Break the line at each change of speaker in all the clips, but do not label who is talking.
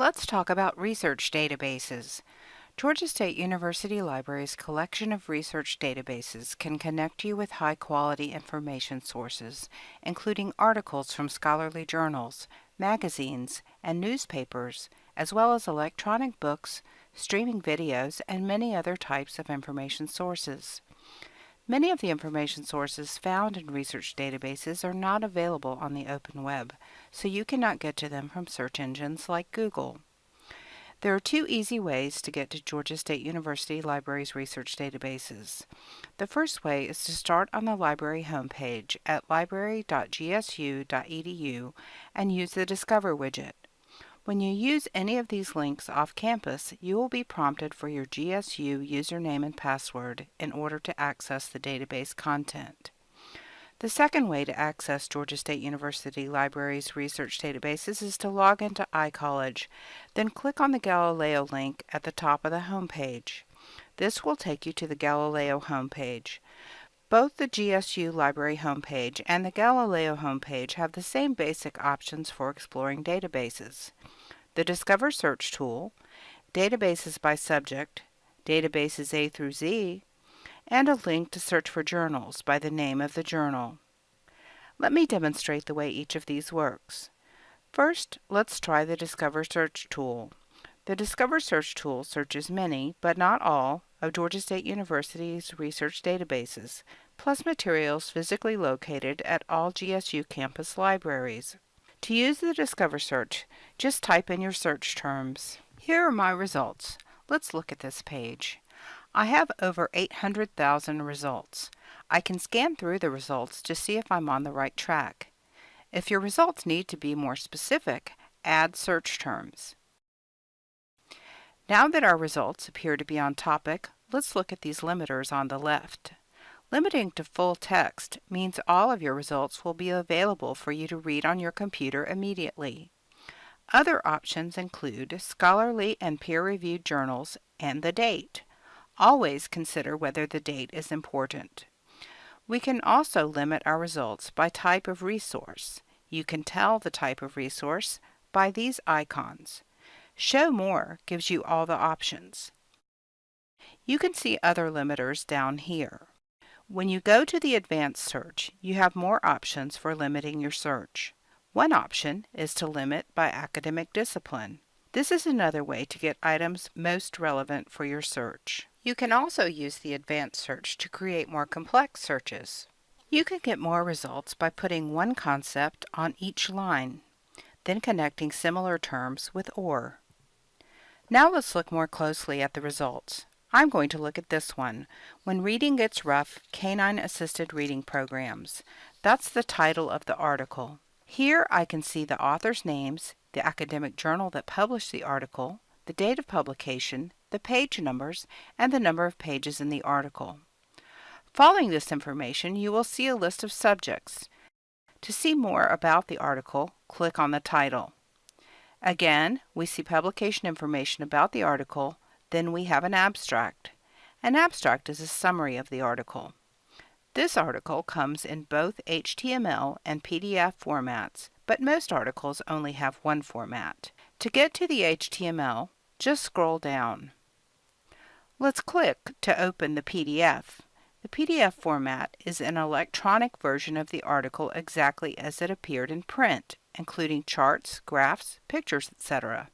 Let's talk about research databases. Georgia State University Library's collection of research databases can connect you with high-quality information sources, including articles from scholarly journals, magazines, and newspapers, as well as electronic books, streaming videos, and many other types of information sources. Many of the information sources found in research databases are not available on the open web, so you cannot get to them from search engines like Google. There are two easy ways to get to Georgia State University Library's research databases. The first way is to start on the library homepage at library.gsu.edu and use the Discover widget. When you use any of these links off campus, you will be prompted for your GSU username and password in order to access the database content. The second way to access Georgia State University Library's research databases is to log into iCollege, then click on the Galileo link at the top of the home page. This will take you to the Galileo homepage. Both the GSU Library homepage and the Galileo homepage have the same basic options for exploring databases. The Discover Search tool, databases by subject, databases A through Z, and a link to search for journals by the name of the journal. Let me demonstrate the way each of these works. First, let's try the Discover Search tool. The Discover Search tool searches many, but not all, of Georgia State University's research databases, plus materials physically located at all GSU campus libraries. To use the Discover search, just type in your search terms. Here are my results. Let's look at this page. I have over 800,000 results. I can scan through the results to see if I'm on the right track. If your results need to be more specific, add search terms. Now that our results appear to be on topic, let's look at these limiters on the left. Limiting to full text means all of your results will be available for you to read on your computer immediately. Other options include scholarly and peer-reviewed journals and the date. Always consider whether the date is important. We can also limit our results by type of resource. You can tell the type of resource by these icons. Show More gives you all the options. You can see other limiters down here. When you go to the Advanced Search, you have more options for limiting your search. One option is to limit by academic discipline. This is another way to get items most relevant for your search. You can also use the Advanced Search to create more complex searches. You can get more results by putting one concept on each line, then connecting similar terms with OR. Now let's look more closely at the results. I'm going to look at this one, When Reading Gets Rough, Canine Assisted Reading Programs. That's the title of the article. Here I can see the author's names, the academic journal that published the article, the date of publication, the page numbers, and the number of pages in the article. Following this information, you will see a list of subjects. To see more about the article, click on the title. Again, we see publication information about the article, then we have an abstract. An abstract is a summary of the article. This article comes in both HTML and PDF formats, but most articles only have one format. To get to the HTML, just scroll down. Let's click to open the PDF. The PDF format is an electronic version of the article exactly as it appeared in print including charts, graphs, pictures, etc.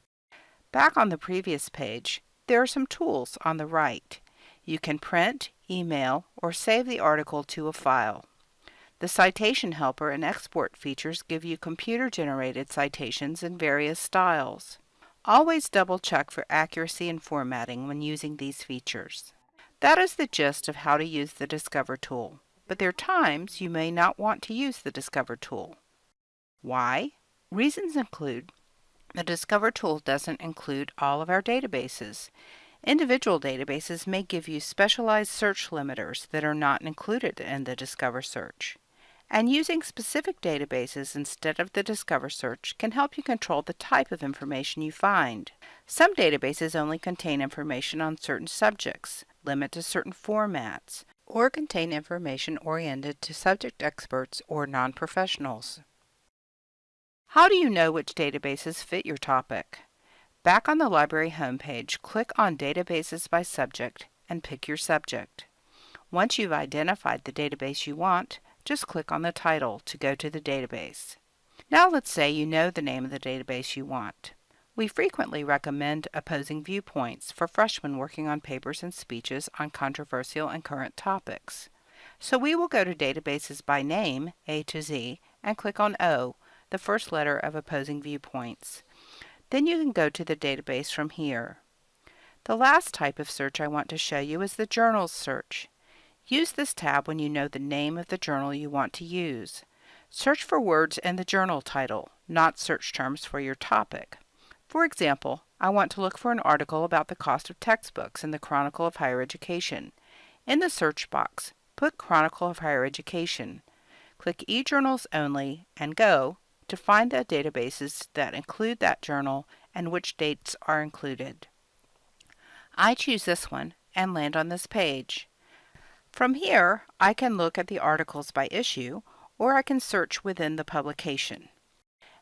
Back on the previous page, there are some tools on the right. You can print, email, or save the article to a file. The Citation Helper and Export features give you computer-generated citations in various styles. Always double-check for accuracy and formatting when using these features. That is the gist of how to use the Discover tool, but there are times you may not want to use the Discover tool. Why? Reasons include the Discover tool doesn't include all of our databases. Individual databases may give you specialized search limiters that are not included in the Discover search. And using specific databases instead of the Discover search can help you control the type of information you find. Some databases only contain information on certain subjects, limit to certain formats, or contain information oriented to subject experts or non-professionals. How do you know which databases fit your topic? Back on the library homepage, click on Databases by Subject and pick your subject. Once you've identified the database you want, just click on the title to go to the database. Now let's say you know the name of the database you want. We frequently recommend opposing viewpoints for freshmen working on papers and speeches on controversial and current topics. So we will go to Databases by Name, A to Z, and click on O, the first letter of opposing viewpoints. Then you can go to the database from here. The last type of search I want to show you is the Journals search. Use this tab when you know the name of the journal you want to use. Search for words in the journal title, not search terms for your topic. For example, I want to look for an article about the cost of textbooks in the Chronicle of Higher Education. In the search box, put Chronicle of Higher Education. Click eJournals Only and Go to find the databases that include that journal and which dates are included. I choose this one and land on this page. From here, I can look at the articles by issue or I can search within the publication.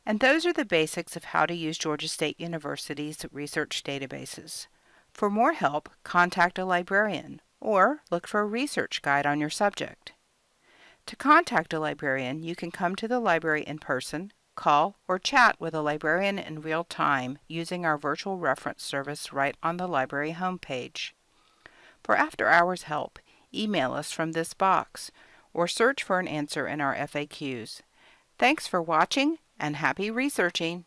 And those are the basics of how to use Georgia State University's research databases. For more help, contact a librarian or look for a research guide on your subject. To contact a librarian, you can come to the library in person, call, or chat with a librarian in real time using our virtual reference service right on the library homepage. For after hours help, email us from this box or search for an answer in our FAQs. Thanks for watching and happy researching!